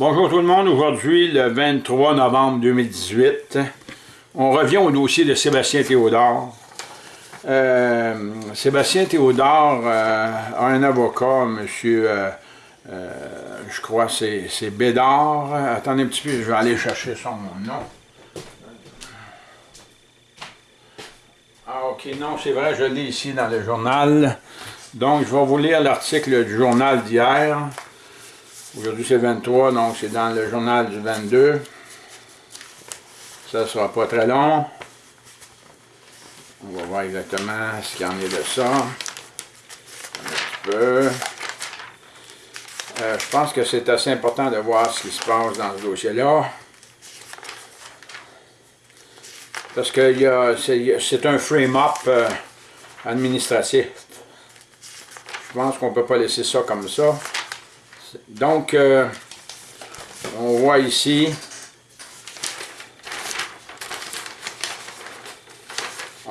Bonjour tout le monde, aujourd'hui le 23 novembre 2018. On revient au dossier de Sébastien Théodore. Euh, Sébastien Théodore euh, a un avocat, monsieur, euh, je crois c'est Bédard. Attendez un petit peu, je vais aller chercher son nom. Ah ok, non, c'est vrai, je l'ai ici dans le journal. Donc, je vais vous lire l'article du journal d'hier. Aujourd'hui, c'est 23, donc c'est dans le journal du 22. Ça ne sera pas très long. On va voir exactement ce qu'il y en est de ça. Un petit peu. Euh, je pense que c'est assez important de voir ce qui se passe dans ce dossier-là. Parce que c'est un frame-up euh, administratif. Je pense qu'on ne peut pas laisser ça comme ça. Donc, euh, on voit ici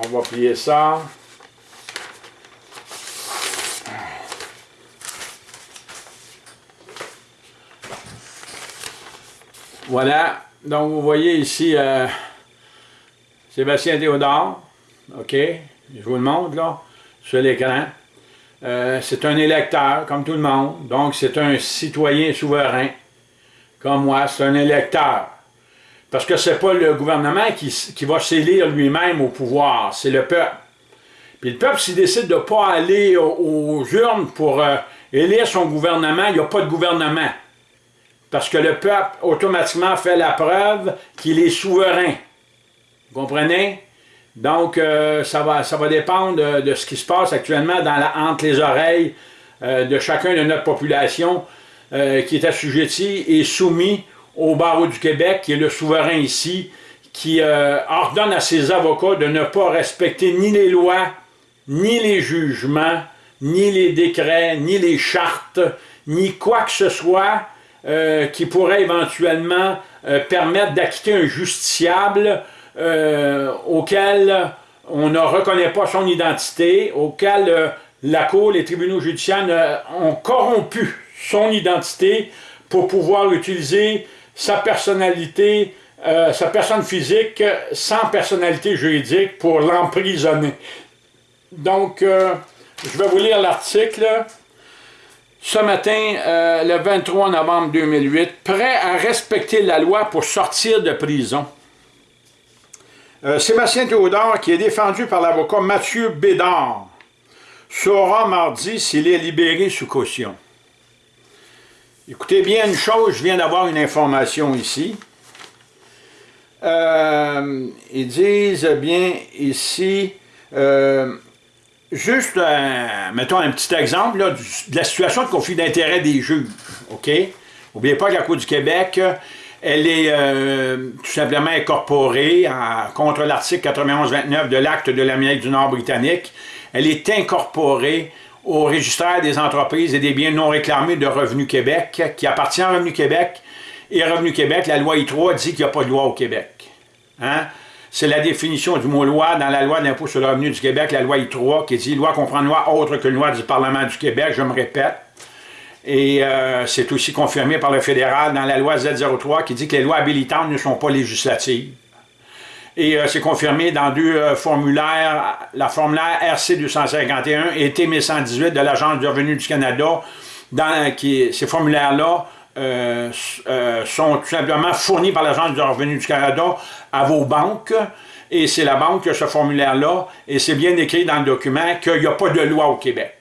on va plier ça. Voilà, donc vous voyez ici euh, Sébastien Théodore, ok, je vous le montre là, sur l'écran. Euh, c'est un électeur, comme tout le monde. Donc, c'est un citoyen souverain, comme moi. C'est un électeur. Parce que c'est pas le gouvernement qui, va s'élire lui-même au pouvoir, c'est le peuple. Puis le peuple, s'il décide de ne pas aller aux, urnes pour euh, élire son gouvernement, il n'y a pas de gouvernement. Parce que le peuple, automatiquement, fait la preuve qu'il est souverain. Vous comprenez? Donc, euh, ça, va, ça va dépendre de, ce qui se passe actuellement dans la, entre les oreilles euh, de chacun de notre population euh, qui est assujetti et soumis au barreau du Québec, qui est le souverain ici, qui ordonne à ses avocats de ne pas respecter ni les lois, ni les jugements, ni les décrets, ni les chartes, ni quoi que ce soit qui pourrait éventuellement permettre d'acquitter un justiciable euh, auquel on ne reconnaît pas son identité, auquel euh, la Cour, les tribunaux judiciaires ont corrompu son identité pour pouvoir utiliser sa personnalité, euh, sa personne physique sans personnalité juridique pour l'emprisonner. Donc, je vais vous lire l'article. Ce matin, le 23 novembre 2008, prêt à respecter la loi pour sortir de prison. Euh, Sébastien Théodore, qui est défendu par l'avocat Mathieu Bédard, saura mardi s'il est libéré sous caution. Écoutez bien une chose, je viens d'avoir une information ici. Euh, ils disent bien ici, euh, juste, mettons un petit exemple de la situation de conflit d'intérêt des juges, OK? N'oubliez pas que la Cour du Québec elle est euh, tout simplement incorporée contre l'article 91-29 de l'Acte de l'Amérique du Nord britannique. Elle est incorporée au registraire des entreprises et des biens non réclamés de Revenu Québec, qui appartient à Revenu Québec. Et Revenu Québec, la loi I3 dit qu'il n'y a pas de loi au Québec. Hein? C'est la définition du mot loi dans la loi d'impôt sur le revenu du Québec, la loi I3, qui dit loi comprend loi autre que loi du Parlement du Québec, je me répète. Et euh, c'est aussi confirmé par le fédéral dans la loi Z03 qui dit que les lois habilitantes ne sont pas législatives. Et c'est euh, confirmé dans deux euh, formulaires, la formulaire RC 251 et T 1118 de l'Agence du revenu du Canada. Ces formulaires-là sont tout simplement fournis par l'Agence du revenu du Canada à vos banques. Et c'est la banque qui a ce formulaire-là. Et c'est bien écrit dans le document qu'il n'y a pas de loi au Québec.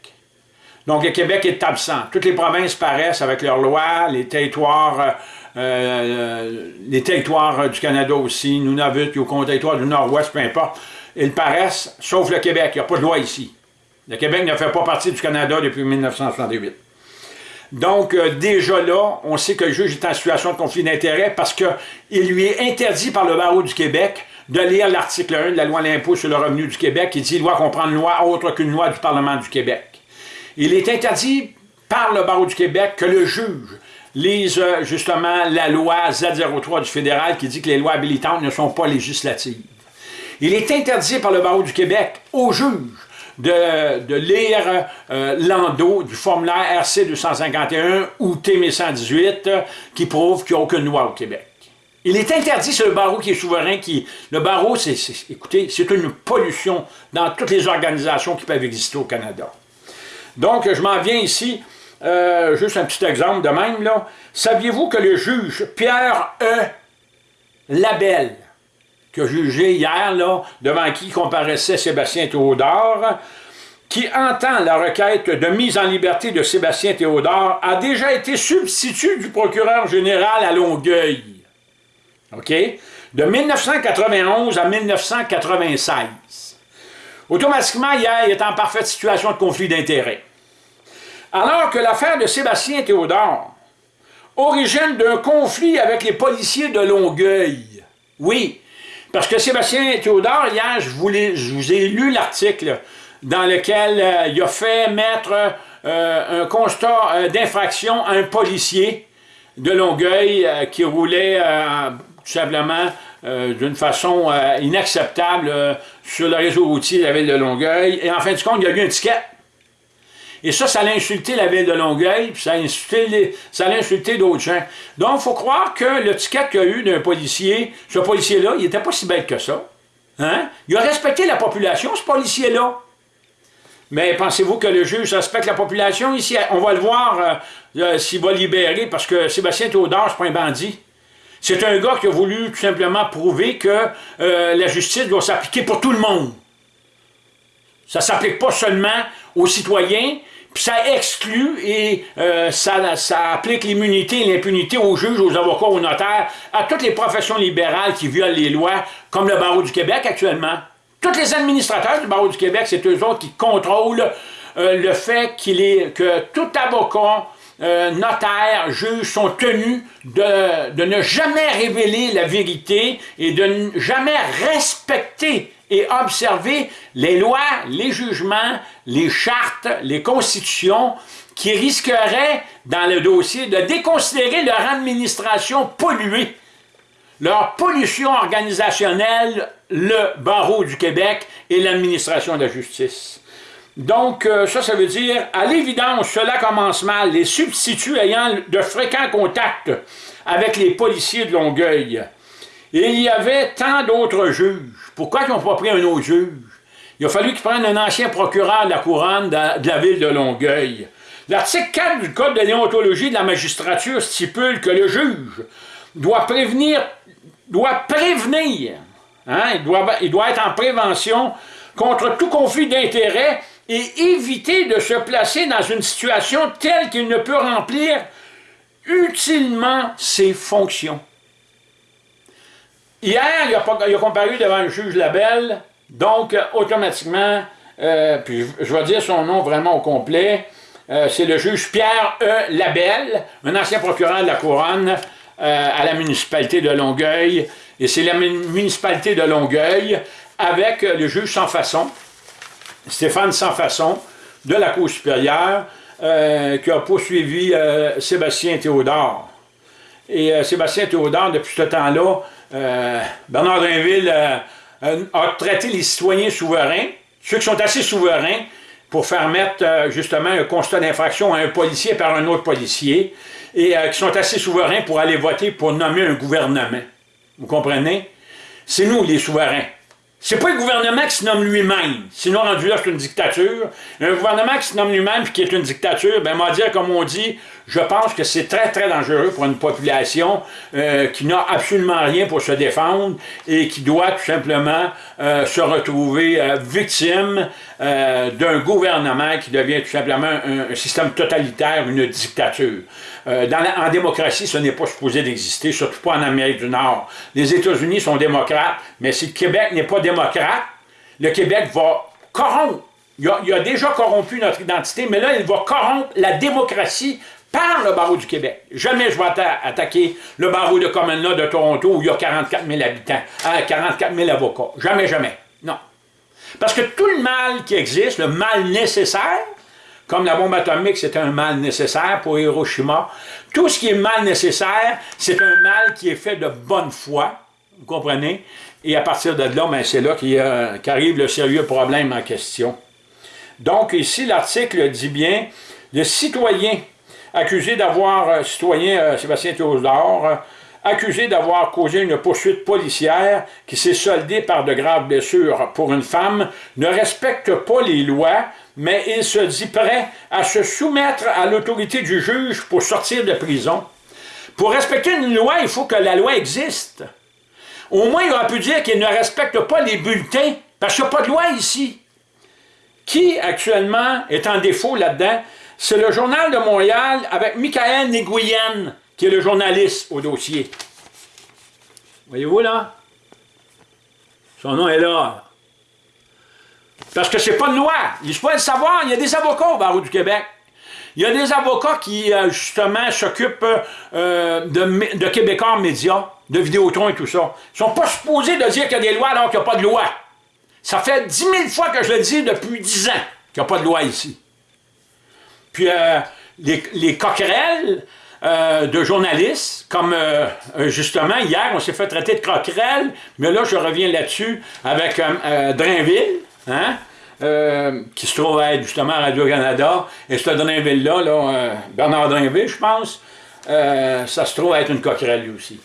Donc, le Québec est absent. Toutes les provinces paraissent avec leurs lois, les territoires, euh, euh, les territoires du Canada aussi, Nunavut, Yukon, territoire du Nord-Ouest, peu importe, ils paraissent, sauf le Québec. Il n'y a pas de loi ici. Le Québec ne fait pas partie du Canada depuis 1968. Donc, euh, déjà là, on sait que le juge est en situation de conflit d'intérêts parce qu'il lui est interdit par le barreau du Québec de lire l'article 1 de la loi l'impôt sur le revenu du Québec qui dit « loi comprend une loi autre qu'une loi du Parlement du Québec ». Il est interdit par le barreau du Québec que le juge lise euh, justement la loi Z03 du fédéral qui dit que les lois habilitantes ne sont pas législatives. Il est interdit par le barreau du Québec au juge de, lire euh, l'endo du formulaire RC 251 ou T1118 qui prouve qu'il n'y a aucune loi au Québec. Il est interdit, c'est le barreau qui est souverain. Qui, le barreau, c'est, écoutez, c'est une pollution dans toutes les organisations qui peuvent exister au Canada. Donc, je m'en viens ici, euh, juste un petit exemple de même. là. Saviez-vous que le juge Pierre E. Labelle, qui a jugé hier, devant qui comparaissait Sébastien Théodore, qui entend la requête de mise en liberté de Sébastien Théodore, a déjà été substitut du procureur général à Longueuil. OK? De 1991 à 1996. Automatiquement, hier, il est en parfaite situation de conflit d'intérêts. Alors que l'affaire de Sébastien Théodore origine d'un conflit avec les policiers de Longueuil. Oui, parce que Sébastien Théodore, hier, je vous, vous ai lu l'article dans lequel euh, il a fait mettre euh, un constat euh, d'infraction à un policier de Longueuil qui roulait tout simplement d'une façon inacceptable sur le réseau routier de la ville de Longueuil. Et en fin de compte, il a eu un ticket et ça, ça l'a insulté la ville de Longueuil, puis ça a insulté, insulté d'autres gens. Donc, il faut croire que le ticket qu'il y a eu d'un policier, ce policier-là, il n'était pas si bête que ça. Hein? Il a respecté la population, ce policier-là. Mais pensez-vous que le juge respecte la population ici? On va le voir euh, euh, s'il va libérer, parce que Sébastien Théodore, c'est pas un bandit. C'est un gars qui a voulu tout simplement prouver que euh, la justice doit s'appliquer pour tout le monde. Ça s'applique pas seulement aux citoyens, puis ça exclut et euh, ça, ça, applique l'immunité et l'impunité aux juges, aux avocats, aux notaires, à toutes les professions libérales qui violent les lois, comme le barreau du Québec actuellement. Tous les administrateurs du barreau du Québec, c'est eux autres qui contrôlent euh, le fait qu'il est que tout avocat, euh, notaire, juge sont tenus de, de ne jamais révéler la vérité et de ne jamais respecter et observer les lois, les jugements, les chartes, les constitutions qui risqueraient, dans le dossier, de déconsidérer leur administration polluée, leur pollution organisationnelle, le barreau du Québec et l'administration de la justice. Donc, euh, ça, ça veut dire, à l'évidence, cela commence mal. Les substituts ayant de fréquents contacts avec les policiers de Longueuil. Et il y avait tant d'autres juges. Pourquoi ils n'ont pas pris un autre juge? Il a fallu qu'ils prennent un ancien procureur de la couronne de la ville de Longueuil. L'article 4 du Code de déontologie de la magistrature stipule que le juge doit prévenir, doit prévenir, hein, il, doit, il doit être en prévention contre tout conflit d'intérêts et éviter de se placer dans une situation telle qu'il ne peut remplir utilement ses fonctions. Hier, il a, comparu devant un juge Labelle, donc automatiquement, euh, puis je vais dire son nom vraiment au complet, euh, c'est le juge Pierre E. Labelle, un ancien procureur de la Couronne euh, à la municipalité de Longueuil, et c'est la municipalité de Longueuil avec le juge sans façon, Stéphane sans façon, de la Cour supérieure, qui a poursuivi Sébastien Théodore. Et Sébastien Théodore, depuis ce temps-là, euh, Bernard Drinville euh, a traité les citoyens souverains, ceux qui sont assez souverains, pour faire mettre euh, justement un constat d'infraction à un policier par un autre policier, et qui sont assez souverains pour aller voter pour nommer un gouvernement. Vous comprenez? C'est nous les souverains. C'est pas le gouvernement qui se nomme lui-même. Sinon, rendu là, c'est une dictature. Un gouvernement qui se nomme lui-même et qui est une dictature, ben, moi dire, comme on dit, je pense que c'est très, très dangereux pour une population euh, qui n'a absolument rien pour se défendre et qui doit tout simplement euh, se retrouver euh, victime d'un gouvernement qui devient tout simplement un, système totalitaire, une dictature. Dans en démocratie, ce n'est pas supposé d'exister, surtout pas en Amérique du Nord. Les États-Unis sont démocrates, mais si le Québec n'est pas démocrate, le Québec va corrompre il a, déjà corrompu notre identité, mais là, il va corrompre la démocratie par le barreau du Québec. Jamais je vais attaquer le barreau de Common de Toronto où il y a 44 000 habitants, 44 euh, 000 avocats. Jamais, jamais. Non. Parce que tout le mal qui existe, le mal nécessaire, comme la bombe atomique, c'est un mal nécessaire pour Hiroshima, tout ce qui est mal nécessaire, c'est un mal qui est fait de bonne foi, vous comprenez? Et à partir de là, ben, c'est là qu'arrive le sérieux problème en question. Donc ici, l'article dit bien, le citoyen accusé d'avoir, euh, citoyen euh, Sébastien Théodore, accusé d'avoir causé une poursuite policière qui s'est soldée par de graves blessures pour une femme, ne respecte pas les lois, mais il se dit prêt à se soumettre à l'autorité du juge pour sortir de prison. Pour respecter une loi, il faut que la loi existe. Au moins, il aurait pu dire qu'il ne respecte pas les bulletins, parce qu'il n'y a pas de loi ici. Qui, actuellement, est en défaut là-dedans? C'est le Journal de Montréal avec Michael Nguyen, qui est le journaliste au dossier. Voyez-vous là? Son nom est là. Parce que c'est pas une loi. Il faut le savoir, il y a des avocats au barreau du Québec. Il y a des avocats qui, euh, justement, s'occupent euh, de, de Québécois médias, de Vidéotron et tout ça. Ils sont pas supposés de dire qu'il y a des lois alors qu'il n'y a pas de loi. Ça fait dix mille fois que je le dis depuis dix ans qu'il n'y a pas de loi ici. Puis euh, les, les, coquerelles de journalistes, comme justement hier, on s'est fait traiter de coquerelles, mais là je reviens là-dessus avec Drainville, hein? Euh, qui se trouve être justement à Radio-Canada. Et ce Drainville-là, là, euh, Bernard Drainville, je pense, euh, ça se trouve être une coquerelle lui aussi.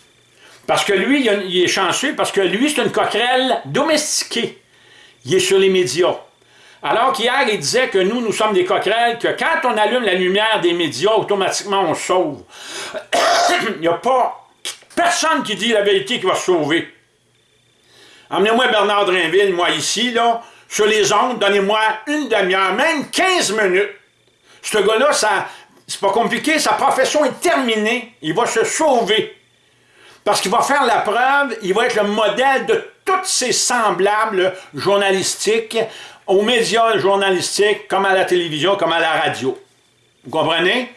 Parce que lui, il, est chanceux, parce que lui, c'est une coquerelle domestiquée. Il est sur les médias. Alors qu'hier, il disait que nous, nous sommes des coquerelles, que quand on allume la lumière des médias, automatiquement, on sauve. il n'y a pas personne qui dit la vérité qui va se sauver. Emmenez-moi Bernard Drainville, moi ici, là, sur les ondes, donnez-moi une demi-heure, même 15 minutes. Ce gars-là, ça, c'est pas compliqué, sa profession est terminée, il va se sauver. Parce qu'il va faire la preuve, il va être le modèle de toutes ces semblables journalistiques, aux médias journalistiques, comme à la télévision, comme à la radio. Vous comprenez?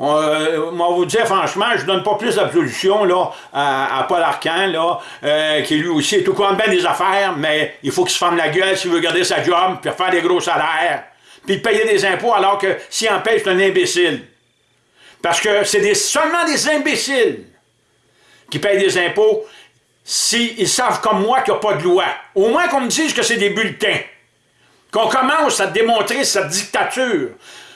Euh, moi, vous dire franchement, je ne donne pas plus d'absolution à, Paul Arcan, là, euh, qui lui aussi est au courant bien des affaires, mais il faut qu'il se ferme la gueule s'il veut garder sa job, puis faire des gros salaires, puis payer des impôts alors que s'il en paye, c'est un imbécile. Parce que c'est seulement des imbéciles qui payent des impôts s'ils savent comme moi qu'il n'y a pas de loi. Au moins qu'on me dise que c'est des bulletins. Qu'on commence à démontrer cette dictature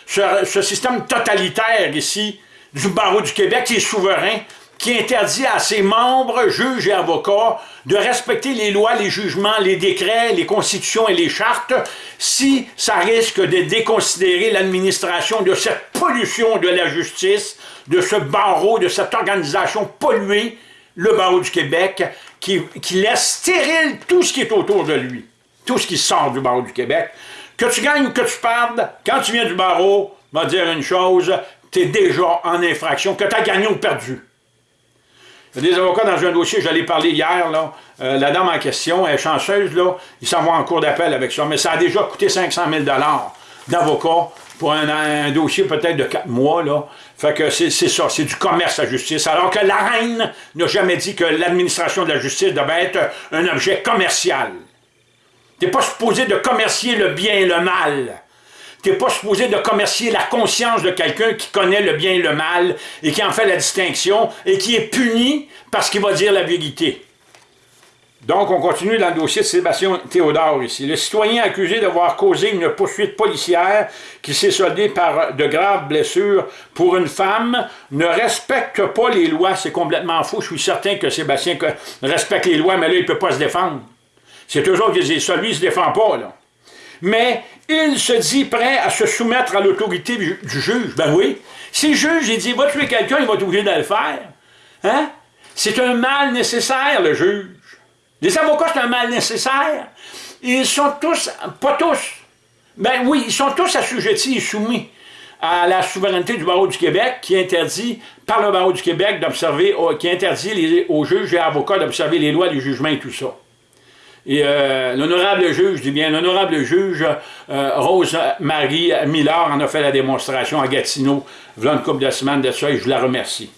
ce, système totalitaire ici, du barreau du Québec, qui est souverain, qui interdit à ses membres, juges et avocats, de respecter les lois, les jugements, les décrets, les constitutions et les chartes, si ça risque de déconsidérer l'administration de cette pollution de la justice, de ce barreau, de cette organisation polluée, le barreau du Québec, qui, qui laisse stérile tout ce qui est autour de lui, tout ce qui sort du barreau du Québec. Que tu gagnes ou que tu perdes, quand tu viens du barreau, va dire une chose, tu es déjà en infraction, que tu as gagné ou perdu. Il y a des avocats dans un dossier, j'allais parler hier, là, euh, la dame en question, est chanceuse, là, il s'en va en cours d'appel avec ça, mais ça a déjà coûté 500 000 d'avocat pour un, dossier peut-être de 4 mois, là. Fait que c'est ça, c'est du commerce à justice. Alors que la reine n'a jamais dit que l'administration de la justice devait être un objet commercial. Tu n'es pas supposé de commercier le bien et le mal. Tu n'es pas supposé de commercier la conscience de quelqu'un qui connaît le bien et le mal et qui en fait la distinction et qui est puni parce qu'il va dire la vérité. Donc, on continue dans le dossier de Sébastien Théodore ici. Le citoyen accusé d'avoir causé une poursuite policière qui s'est soldée par de graves blessures pour une femme ne respecte pas les lois. C'est complètement faux. Je suis certain que Sébastien respecte les lois, mais là, il ne peut pas se défendre. C'est toujours qui disent ça. Lui, il ne se défend pas, là. Mais il se dit prêt à se soumettre à l'autorité du, juge. Ben oui. Si le juge, il dit, va tuer quelqu'un, il va t'obliger de le faire. Hein? C'est un mal nécessaire, le juge. Les avocats, c'est un mal nécessaire. Ils sont tous, pas tous, ben oui, ils sont tous assujettis et soumis à la souveraineté du barreau du Québec qui interdit, par le barreau du Québec, d'observer, qui interdit aux juges et avocats d'observer les lois, les jugements et tout ça. Et euh, l'honorable juge, je dis bien l'honorable juge euh, Rose-Marie Miller en a fait la démonstration à Gatineau, voilà une couple de semaines de ça, et je la remercie.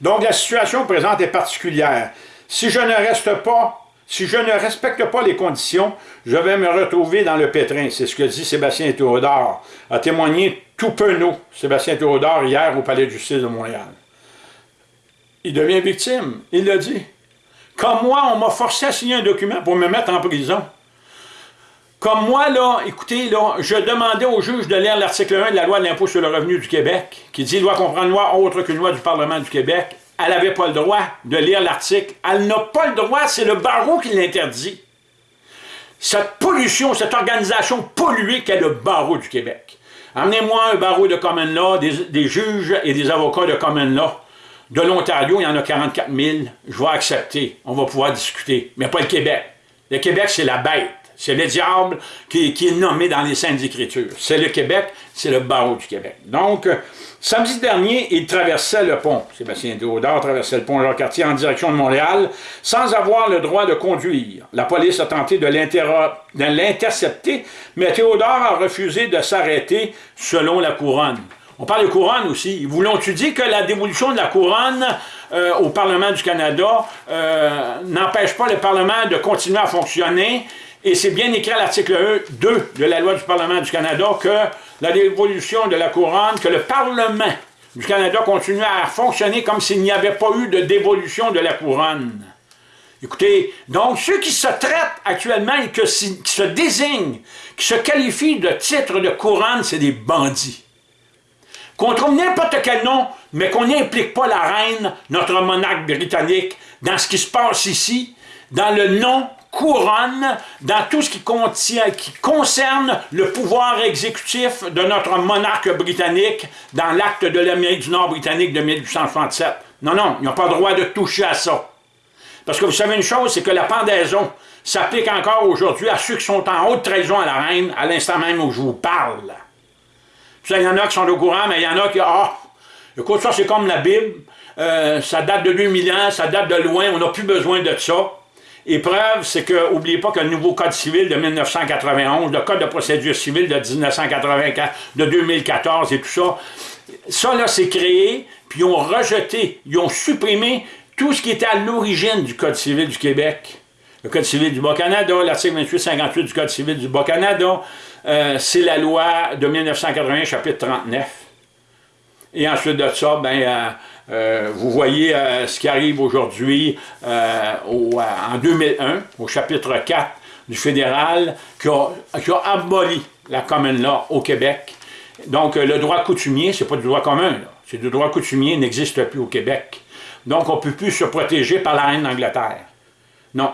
Donc la situation présente est particulière. Si je ne reste pas, si je ne respecte pas les conditions, je vais me retrouver dans le pétrin. C'est ce que dit Sébastien Théodore, a témoigné tout penaud, Sébastien Théodore, hier au Palais de justice de Montréal. Il devient victime, il l'a dit. Comme moi, on m'a forcé à signer un document pour me mettre en prison. Comme moi, là, écoutez, là, je demandais au juge de lire l'article 1 de la loi de l'impôt sur le revenu du Québec, qui dit « doit comprendre une loi autre qu'une loi du Parlement du Québec ». Elle n'avait pas le droit de lire l'article. Elle n'a pas le droit, c'est le barreau qui l'interdit. Cette pollution, cette organisation polluée qu'est le barreau du Québec. Amenez-moi un barreau de common law, des, juges et des avocats de common law. De l'Ontario, il y en a 44 000. Je vais accepter. On va pouvoir discuter. Mais pas le Québec. Le Québec, c'est la bête. C'est le diable qui, est nommé dans les Saintes Écritures. C'est le Québec, c'est le barreau du Québec. Donc, samedi dernier, il traversait le pont. Sébastien Théodore traversait le pont Jean-Cartier en direction de Montréal sans avoir le droit de conduire. La police a tenté de l'intercepter, mais Théodore a refusé de s'arrêter selon la couronne. On parle de couronne aussi. Voulons-tu dire que la dévolution de la couronne euh, au Parlement du Canada euh, n'empêche pas le Parlement de continuer à fonctionner? Et c'est bien écrit à l'article 2 de la loi du Parlement du Canada que la dévolution de la couronne, que le Parlement du Canada continue à fonctionner comme s'il n'y avait pas eu de dévolution de la couronne. Écoutez, donc ceux qui se traitent actuellement et qui se désignent, qui se qualifient de titre de couronne, c'est des bandits. Qu'on trouve n'importe quel nom, mais qu'on n'implique pas la reine, notre monarque britannique, dans ce qui se passe ici, dans le nom couronne dans tout ce qui, concerne le pouvoir exécutif de notre monarque britannique dans l'acte de l'Amérique du Nord britannique de 1867. Non, non, ils n'ont pas le droit de toucher à ça. Parce que vous savez une chose, c'est que la pendaison s'applique encore aujourd'hui à ceux qui sont en haute trahison à la reine, à l'instant même où je vous parle. Il y en a qui sont au courant, mais il y en a qui... Ah, écoute, ça c'est comme la Bible, euh, ça date de 2000 ans, ça date de loin, on n'a plus besoin de ça. Et preuve, c'est que, n'oubliez pas que le nouveau Code civil de 1991, le Code de procédure civile de 1984, de 2014 et tout ça, ça là, c'est créé, puis ils ont rejeté, ils ont supprimé tout ce qui était à l'origine du Code civil du Québec. Le Code civil du Bas-Canada, l'article 2858 du Code civil du Bas-Canada, euh, c'est la loi de 1981, chapitre 39. Et ensuite de ça, ben, euh, euh, vous voyez ce qui arrive aujourd'hui euh, en 2001, au chapitre 4 du fédéral, qui a, aboli la common law au Québec. Donc, le droit coutumier, c'est pas du droit commun, c'est du droit coutumier, n'existe plus au Québec. Donc, on ne peut plus se protéger par la reine d'Angleterre. Non.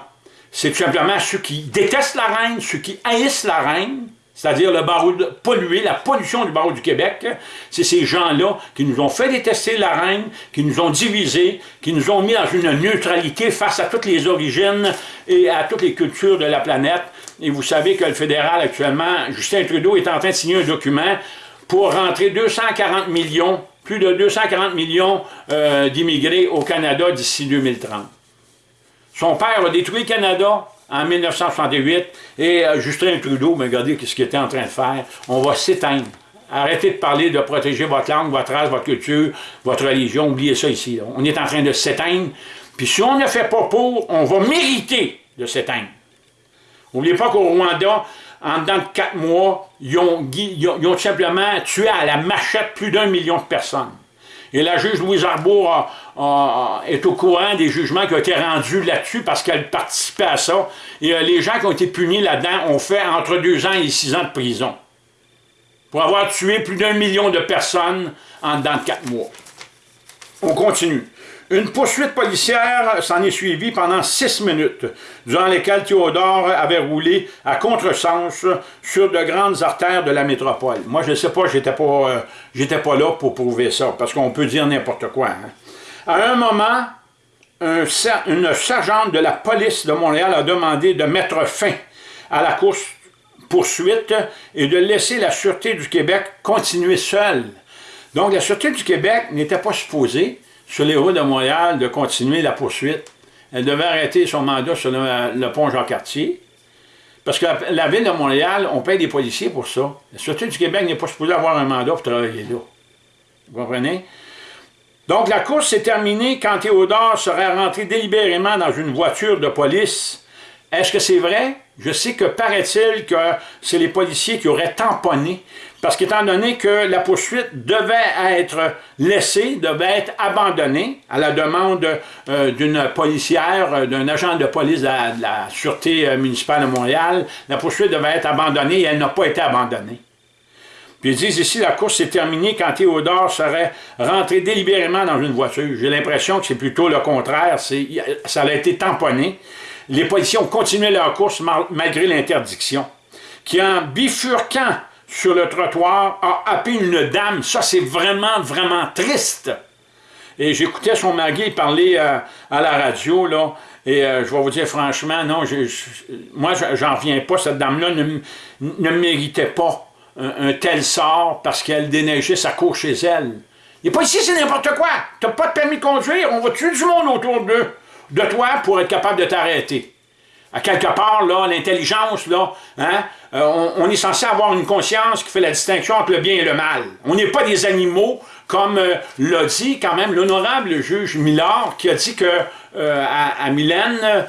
C'est tout simplement ceux qui détestent la reine, ceux qui haïssent la reine, c'est-à-dire le barreau pollué, la pollution du barreau du Québec, c'est ces gens-là qui nous ont fait détester la reine, qui nous ont divisés, qui nous ont mis dans une neutralité face à toutes les origines et à toutes les cultures de la planète. Et vous savez que le fédéral actuellement, Justin Trudeau est en train de signer un document pour rentrer 240 millions, plus de 240 millions euh, d'immigrés au Canada d'ici 2030. Son père a détruit le Canada, en 1968, et euh, Justin Trudeau, mais regardez ce qu'il était en train de faire, on va s'éteindre. Arrêtez de parler de protéger votre langue, votre race, votre culture, votre religion, oubliez ça ici. On est en train de s'éteindre, puis si on ne fait pas pour, on va mériter de s'éteindre. N'oubliez pas qu'au Rwanda, en dedans de quatre mois, ils ont, ils ont simplement tué à la machette plus d'un million de personnes. Et la juge Louise Arbour est au courant des jugements qui ont été rendus là-dessus parce qu'elle participait à ça. Et euh, les gens qui ont été punis là-dedans ont fait entre deux ans et six ans de prison pour avoir tué plus d'un million de personnes en dedans de quatre mois. On continue. Une poursuite policière s'en est suivie pendant six minutes, durant lesquelles Théodore avait roulé à contresens sur de grandes artères de la métropole. Moi, je ne sais pas, j'étais pas, euh, pas là pour prouver ça, parce qu'on peut dire n'importe quoi. Hein. À un moment, une sergente de la police de Montréal a demandé de mettre fin à la course poursuite et de laisser la Sûreté du Québec continuer seule. Donc, la Sûreté du Québec n'était pas supposée sur les routes de Montréal de continuer la poursuite. Elle devait arrêter son mandat sur le, pont Jean-Cartier. Parce que la, ville de Montréal, on paye des policiers pour ça. La Sûreté du Québec n'est pas supposée avoir un mandat pour travailler là. Vous comprenez? Donc la course s'est terminée quand Théodore serait rentré délibérément dans une voiture de police. Est-ce que c'est vrai? Je sais que paraît-il que c'est les policiers qui auraient tamponné parce qu'étant donné que la poursuite devait être laissée, devait être abandonnée à la demande euh, d'une policière, euh, d'un agent de police de la, Sûreté euh, municipale de Montréal, la poursuite devait être abandonnée et elle n'a pas été abandonnée. Puis ils disent ici, la course s'est terminée quand Théodore serait rentré délibérément dans une voiture. J'ai l'impression que c'est plutôt le contraire, ça a été tamponné. Les policiers ont continué leur course malgré l'interdiction, qui en bifurquant sur le trottoir, a happé une dame. Ça, c'est vraiment, vraiment triste. Et j'écoutais son mari parler euh, à la radio, là, et euh, je vais vous dire franchement, non, moi, j'en reviens pas. Cette dame-là ne, méritait pas un, tel sort parce qu'elle déneigeait sa cour chez elle. Et pas ici, c'est n'importe quoi. T'as pas de permis de conduire, on va tuer du monde autour de, de toi pour être capable de t'arrêter à quelque part, là, l'intelligence, là, hein, euh, on, est censé avoir une conscience qui fait la distinction entre le bien et le mal. On n'est pas des animaux, comme euh, l'a dit quand même l'honorable juge Millard, qui a dit que euh, à, Mylène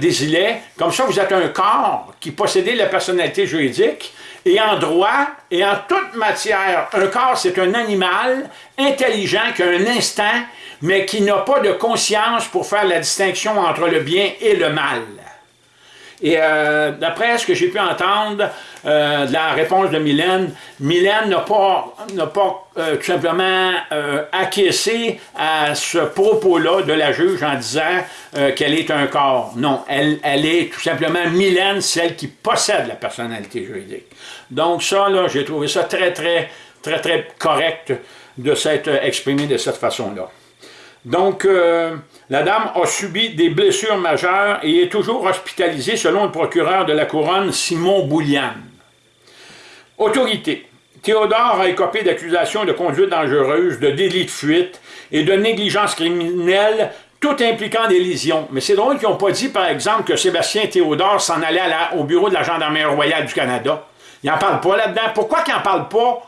Desilets, comme ça vous êtes un corps qui possédait la personnalité juridique, et en droit et en toute matière, un corps c'est un animal intelligent qui a un instinct, mais qui n'a pas de conscience pour faire la distinction entre le bien et le mal. Et euh, d'après ce que j'ai pu entendre euh, de la réponse de Mylène, Mylène n'a pas, pas euh, tout simplement acquiescé à ce propos-là de la juge en disant qu'elle est un corps. Non, elle, elle est tout simplement Mylène, celle qui possède la personnalité juridique. Donc ça, là, j'ai trouvé ça très, très, très, très correct de s'être exprimé de cette façon-là. Donc, la dame a subi des blessures majeures et est toujours hospitalisée selon le procureur de la Couronne, Simon Boulian. Autorité. Théodore a écopé d'accusations de conduite dangereuse, de délit de fuite et de négligence criminelle, tout impliquant des lésions. Mais c'est drôle qu'ils n'ont pas dit, par exemple, que Sébastien Théodore s'en allait au bureau de la Gendarmerie royale du Canada. Il n'en parle pas là-dedans. Pourquoi qu'il n'en parle pas?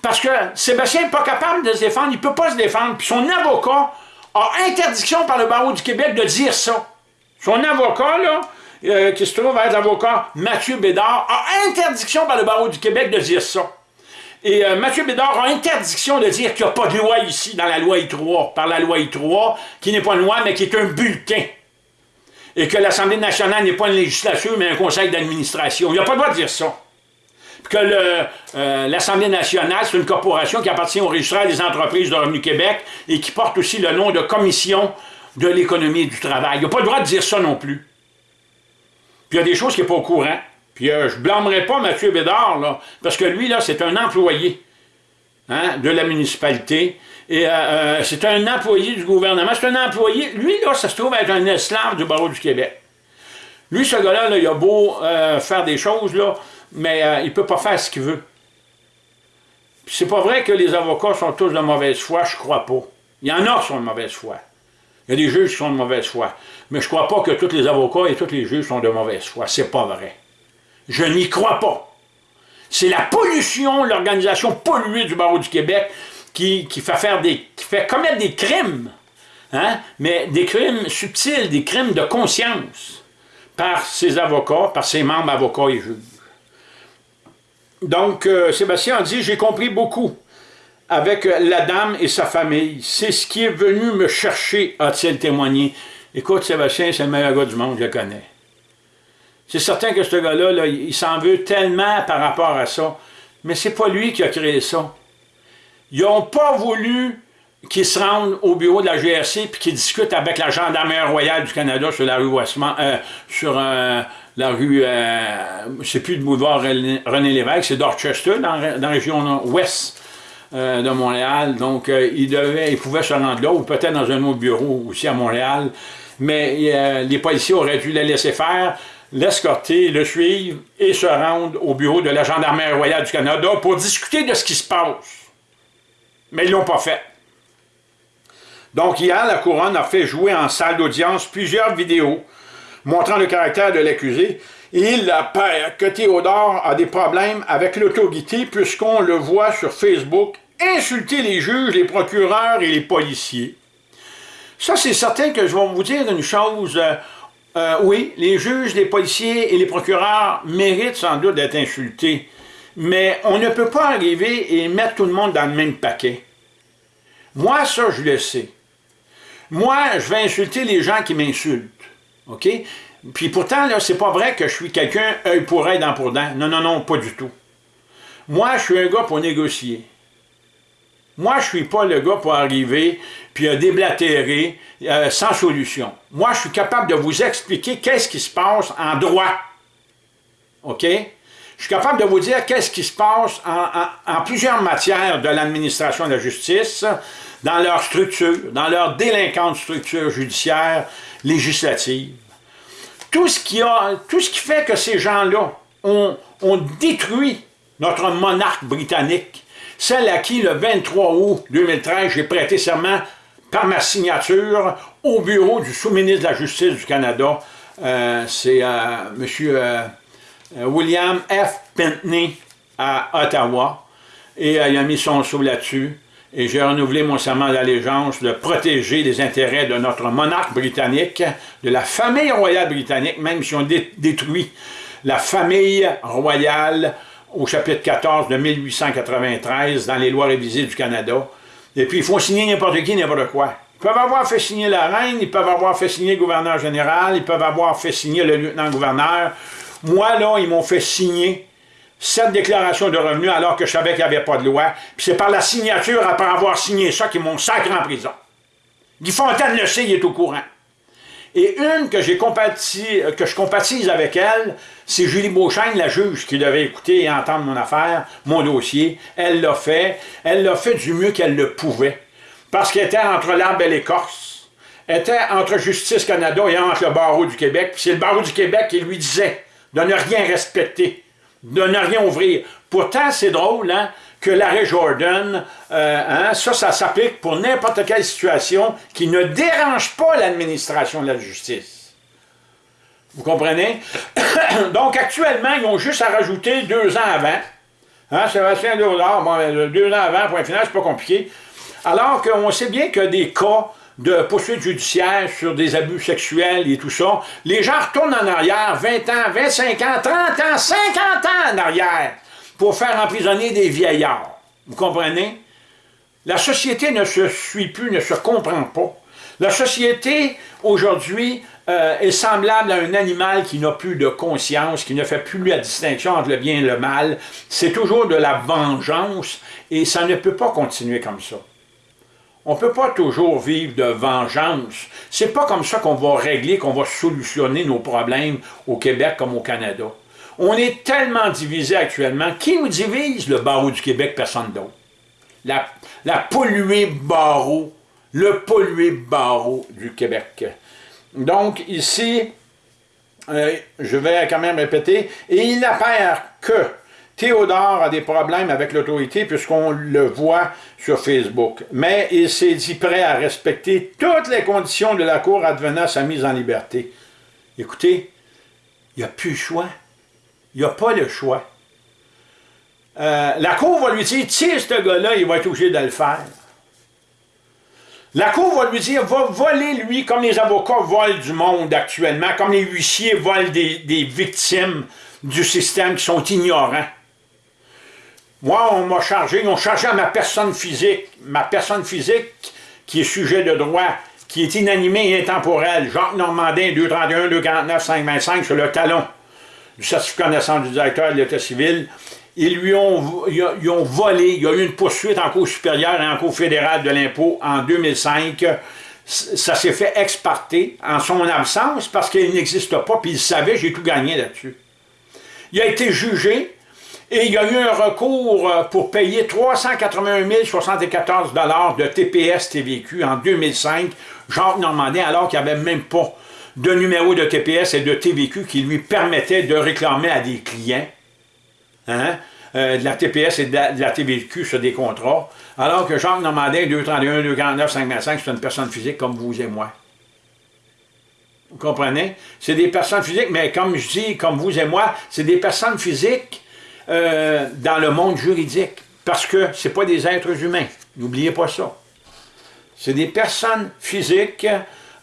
Parce que Sébastien n'est pas capable de se défendre, il ne peut pas se défendre. Puis son avocat a interdiction par le barreau du Québec de dire ça. Son avocat, là, euh, qui se trouve être l'avocat Mathieu Bédard, a interdiction par le barreau du Québec de dire ça. Et euh, Mathieu Bédard a interdiction de dire qu'il n'y a pas de loi ici, dans la loi I3, par la loi I3, qui n'est pas une loi, mais qui est un bulletin. Et que l'Assemblée nationale n'est pas une législature, mais un conseil d'administration. Il n'y a pas le droit de dire ça que euh, l'Assemblée nationale, c'est une corporation qui appartient au registre des entreprises de Revenu Québec et qui porte aussi le nom de Commission de l'économie et du travail. Il n'a pas le droit de dire ça non plus. Puis il y a des choses qui n'est pas au courant. Puis euh, je ne blâmerai pas Mathieu Bédard, là, parce que lui, là, c'est un employé hein, de la municipalité. Et euh, c'est un employé du gouvernement. C'est un employé. Lui, là, ça se trouve être un esclave du barreau du Québec. Lui, ce gars-là, il a beau faire des choses, là, mais euh, il ne peut pas faire ce qu'il veut. C'est pas vrai que les avocats sont tous de mauvaise foi, je crois pas. Il y en a qui sont de mauvaise foi. Il y a des juges qui sont de mauvaise foi. Mais je crois pas que tous les avocats et tous les juges sont de mauvaise foi. C'est pas vrai. Je n'y crois pas. C'est la pollution, l'organisation polluée du barreau du Québec qui, fait faire des, fait commettre des crimes. Hein? Mais des crimes subtils, des crimes de conscience par ses avocats, par ses membres avocats et juges. Donc, euh, Sébastien a dit, j'ai compris beaucoup avec la dame et sa famille. C'est ce qui est venu me chercher, a-t-il témoigné. Écoute, Sébastien, c'est le meilleur gars du monde, je le connais. C'est certain que ce gars-là, il s'en veut tellement par rapport à ça. Mais c'est pas lui qui a créé ça. Ils n'ont pas voulu qu'il se rende au bureau de la GRC puis qu'il discute avec la gendarmerie royale du Canada sur la rue Westmont, euh, sur un la rue, euh, c'est plus le boulevard René Lévesque, c'est Dorchester, dans, la région ouest euh, de Montréal. Donc, euh, il, devait, il pouvait se rendre là, ou peut-être dans un autre bureau aussi à Montréal. Mais les policiers auraient dû le laisser faire, l'escorter, le suivre et se rendre au bureau de la Gendarmerie royale du Canada pour discuter de ce qui se passe. Mais ils ne l'ont pas fait. Donc hier, la Couronne a fait jouer en salle d'audience plusieurs vidéos montrant le caractère de l'accusé, il apparaît que Théodore a des problèmes avec l'autorité puisqu'on le voit sur Facebook insulter les juges, les procureurs et les policiers. Ça, c'est certain que je vais vous dire une chose. Euh, euh, oui, les juges, les policiers et les procureurs méritent sans doute d'être insultés. Mais on ne peut pas arriver et mettre tout le monde dans le même paquet. Moi, ça, je le sais. Moi, je vais insulter les gens qui m'insultent. OK? Puis pourtant, là, c'est pas vrai que je suis quelqu'un œil pour œil, dent pour dent. Non, non, non, pas du tout. Moi, je suis un gars pour négocier. Moi, je suis pas le gars pour arriver puis euh, déblatérer euh, sans solution. Moi, je suis capable de vous expliquer qu'est-ce qui se passe en droit. OK? Je suis capable de vous dire qu'est-ce qui se passe en, plusieurs matières de l'administration de la justice, dans leur structure, dans leur délinquante structure judiciaire, législative. Tout ce qui, a, tout ce qui fait que ces gens-là ont, ont détruit notre monarque britannique, celle à qui le 23 août 2013, j'ai prêté serment par ma signature au bureau du sous-ministre de la Justice du Canada. Euh, c'est euh, M. Euh, William F. Pentney à Ottawa. Et il a mis son sceau là-dessus. Et j'ai renouvelé mon serment d'allégeance de protéger les intérêts de notre monarque britannique, de la famille royale britannique, même si on détruit la famille royale au chapitre 14 de 1893 dans les lois révisées du Canada. Et puis, ils font signer n'importe qui, n'importe quoi. Ils peuvent avoir fait signer la reine, ils peuvent avoir fait signer le gouverneur général, ils peuvent avoir fait signer le lieutenant-gouverneur. Moi, là, ils m'ont fait signer cette déclaration de revenus alors que je savais qu'il n'y avait pas de loi. Puis c'est par la signature, après avoir signé ça, qu'ils m'ont sacré en prison. Guy Fontaine le sait, il est au courant. Et une que, j'ai euh, que je compatise avec elle, c'est Julie Beauchesne, la juge, qui devait écouter et entendre mon affaire, mon dossier. Elle l'a fait. Elle l'a fait du mieux qu'elle le pouvait. Parce qu'elle était entre l'arbre et l'écorce. Elle était entre Justice Canada et entre le barreau du Québec. Puis c'est le barreau du Québec qui lui disait de ne rien respecter, de ne rien ouvrir. Pourtant, c'est drôle, hein? que l'arrêt Jordan, euh, hein, ça, ça s'applique pour n'importe quelle situation qui ne dérange pas l'administration de la justice. Vous comprenez? Donc, actuellement, ils ont juste à rajouter deux ans avant. Hein, Sébastien Dollard, bon, ben, deux ans avant, point final, c'est pas compliqué. Alors qu'on sait bien que des cas de poursuites judiciaires sur des abus sexuels et tout ça, les gens retournent en arrière 20 ans, 25 ans, 30 ans, 50 ans en arrière pour faire emprisonner des vieillards. Vous comprenez? La société ne se suit plus, ne se comprend pas. La société, aujourd'hui, euh, est semblable à un animal qui n'a plus de conscience, qui ne fait plus la distinction entre le bien et le mal. C'est toujours de la vengeance et ça ne peut pas continuer comme ça. On ne peut pas toujours vivre de vengeance. C'est pas comme ça qu'on va régler, qu'on va solutionner nos problèmes au Québec comme au Canada. On est tellement divisé actuellement. Qui nous divise? Le barreau du Québec, personne d'autre. La, la polluée barreau, le pollué barreau du Québec. Donc, ici, euh, je vais quand même répéter, et il apparaît que Théodore a des problèmes avec l'autorité puisqu'on le voit sur Facebook. Mais il s'est dit prêt à respecter toutes les conditions de la Cour advenant sa mise en liberté. Écoutez, il n'y a plus le choix. Il n'y a pas le choix. Euh, la Cour va lui dire, tiens, ce gars-là, il va être obligé de le faire. La Cour va lui dire, va voler lui comme les avocats volent du monde actuellement, comme les huissiers volent des, des victimes du système qui sont ignorants. Moi, on m'a chargé, ils ont chargé à ma personne physique, ma personne physique qui est sujet de droit, qui est inanimée et intemporelle, Jacques Normandin, 231, 249, 525 sur le talon du certificat de naissance du directeur de l'État civil, ils lui ont, ils ont volé, il y a eu une poursuite en cours supérieure et en cours fédérale de l'impôt en 2005. Ça s'est fait exporter en son absence parce qu'il n'existe pas, puis il savait, j'ai tout gagné là-dessus. Il a été jugé et il y a eu un recours euh, pour payer 381 074 de TPS TVQ en 2005, Jacques Normandin, alors qu'il n'y avait même pas de numéro de TPS et de TVQ qui lui permettait de réclamer à des clients hein, euh, de la TPS et de la, TVQ sur des contrats, alors que Jacques Normandin, 231, 249, 525, c'est une personne physique comme vous et moi. Vous comprenez? C'est des personnes physiques, mais comme je dis, comme vous et moi, c'est des personnes physiques euh, dans le monde juridique, parce que ce pas des êtres humains. N'oubliez pas ça. C'est des personnes physiques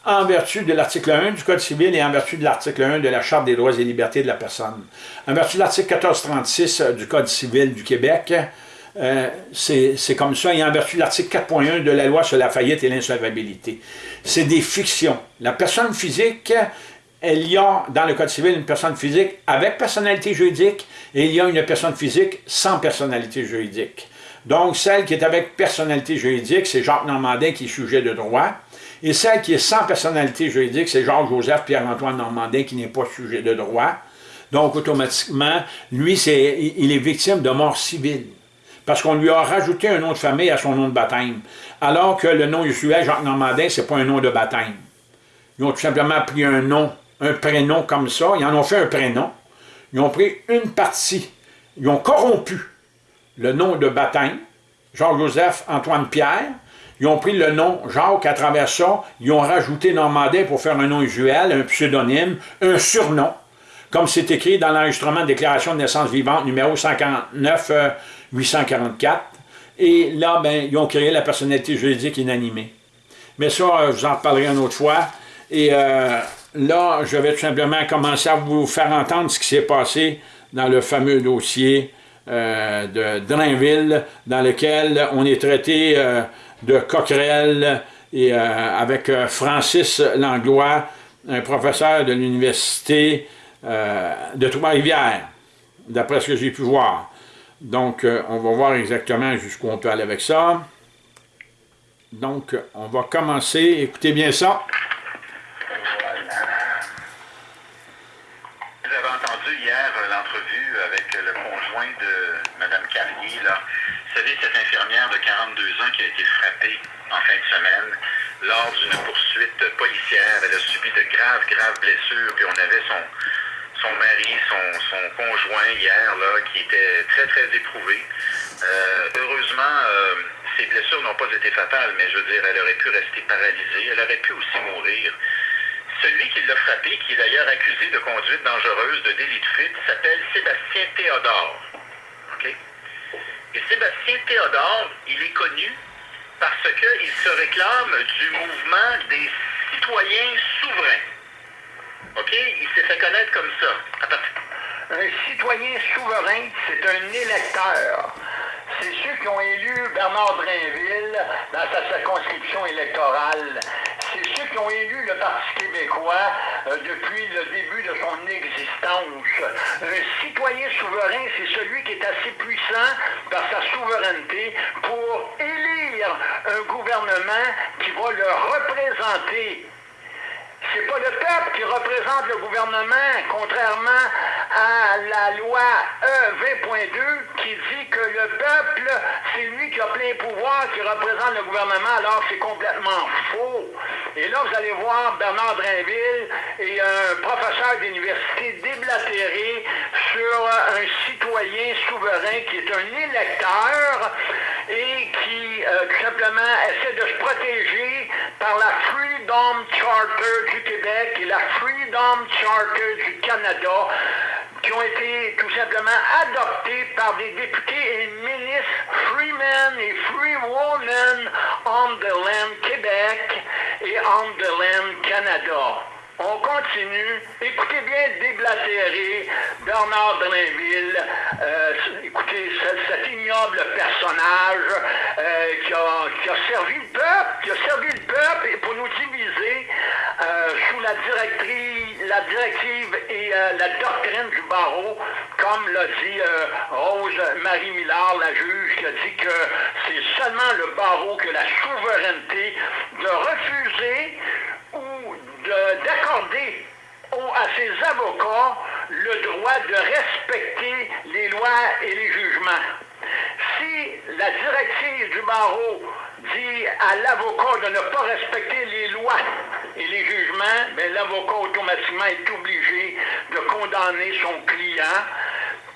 en vertu de l'article 1 du Code civil et en vertu de l'article 1 de la Charte des droits et libertés de la personne. En vertu de l'article 1436 du Code civil du Québec, euh, c'est comme ça, et en vertu de l'article 4.1 de la loi sur la faillite et l'insolvabilité. C'est des fictions. La personne physique, il y a dans le Code civil une personne physique avec personnalité juridique et il y a une personne physique sans personnalité juridique. Donc, celle qui est avec personnalité juridique, c'est Jacques Normandin qui est sujet de droit. Et celle qui est sans personnalité juridique, c'est Jacques-Joseph Pierre-Antoine Normandin qui n'est pas sujet de droit. Donc, automatiquement, lui, il est victime de mort civile parce qu'on lui a rajouté un nom de famille à son nom de baptême, alors que le nom usuel, Jacques Normandin, c'est pas un nom de baptême. Ils ont tout simplement pris un nom, un prénom comme ça, ils en ont fait un prénom, ils ont pris une partie, ils ont corrompu le nom de baptême, Jacques-Joseph Antoine Pierre, ils ont pris le nom Jacques à travers ça, ils ont rajouté Normandin pour faire un nom usuel, un pseudonyme, un surnom, comme c'est écrit dans l'enregistrement de déclaration de naissance vivante numéro 149 844. Et là, ben, ils ont créé la personnalité juridique inanimée. Mais ça, euh, je vous en reparlerai une autre fois. Et euh, là, je vais tout simplement commencer à vous faire entendre ce qui s'est passé dans le fameux dossier euh, de Drainville, dans lequel on est traité de coquerelle et avec Francis Langlois, un professeur de l'université de Trois-Rivières, d'après ce que j'ai pu voir. Donc, euh, on va voir exactement jusqu'où on peut aller avec ça. Donc, on va commencer. Écoutez bien ça. Vous avez entendu hier euh, l'entrevue avec le conjoint de Mme Carrier. Là. Vous savez, cette infirmière de 42 ans qui a été frappée en fin de semaine lors d'une poursuite policière. Elle a subi de graves, graves blessures, puis on avait son, son mari, son, conjoint hier, là, qui était très, très éprouvé. Euh, heureusement, euh, ses blessures n'ont pas été fatales, mais je veux dire, elle aurait pu rester paralysée. Elle aurait pu aussi mourir. Celui qui l'a frappé, qui est d'ailleurs accusé de conduite dangereuse, de délit de fuite, s'appelle Sébastien Théodore. Sébastien Théodore, il est connu parce qu'il se réclame du mouvement des citoyens souverains. OK? Il s'est fait connaître comme ça. Un citoyen souverain, c'est un électeur. C'est ceux qui ont élu Bernard Drainville dans sa circonscription électorale. Ont élu le Parti québécois euh, depuis le début de son existence. Un citoyen souverain, c'est celui qui est assez puissant par sa souveraineté pour élire un gouvernement qui va le représenter c'est pas le peuple qui représente le gouvernement, contrairement à la loi E20.2 qui dit que le peuple, c'est lui qui a plein pouvoir, qui représente le gouvernement, alors c'est complètement faux. Et là, vous allez voir Bernard Drainville et un professeur d'université déblatéré sur un citoyen souverain qui est un électeur et euh, tout simplement essaie de se protéger par la Freedom Charter du Québec et la Freedom Charter du Canada qui ont été tout simplement adoptés par des députés et ministres Freemen et Freewomen on the Land Québec et on the Land Canada. On continue. Écoutez bien Déblatéré, Bernard Drainville, euh, écoutez cet, ignoble personnage euh, qui, a, servi le peuple, qui a servi le peuple pour nous diviser euh, sous la directive, la directive et la doctrine du barreau, comme l'a dit Rose Marie Millard, la juge, qui a dit que c'est seulement le barreau que la souveraineté de refuser d'accorder à ses avocats le droit de respecter les lois et les jugements. Si la directive du barreau dit à l'avocat de ne pas respecter les lois et les jugements, ben, l'avocat automatiquement est obligé de condamner son client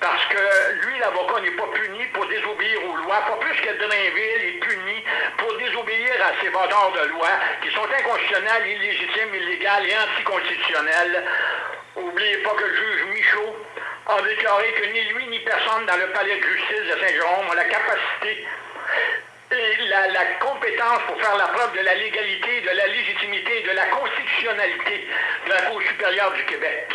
parce que lui, l'avocat, n'est pas puni pour désobéir aux lois, pas plus que Drainville est puni pour désobéir à ces vendeurs de loi qui sont inconstitutionnels, illégitimes, illégales et anticonstitutionnels. N'oubliez pas que le juge Michaud a déclaré que ni lui ni personne dans le palais de justice de Saint-Jérôme a la capacité et la, la, compétence pour faire la preuve de la légalité, de la légitimité, de la constitution constitutionnalité de la Cour supérieure du Québec.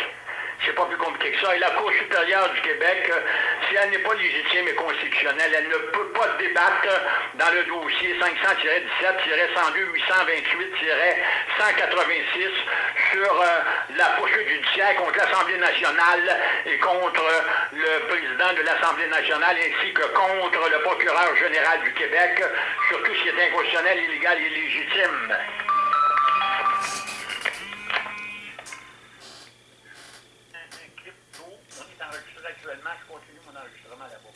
C'est pas plus compliqué que ça. Et la Cour supérieure du Québec, euh, si elle n'est pas légitime et constitutionnelle, elle ne peut pas débattre dans le dossier 500-17-528-186 sur euh, la poursuite judiciaire contre l'Assemblée nationale et contre le président de l'Assemblée nationale ainsi que contre le procureur général du Québec sur tout ce qui est inconstitutionnel, illégal et illégitime. actuellement, je continue mon enregistrement là-bas.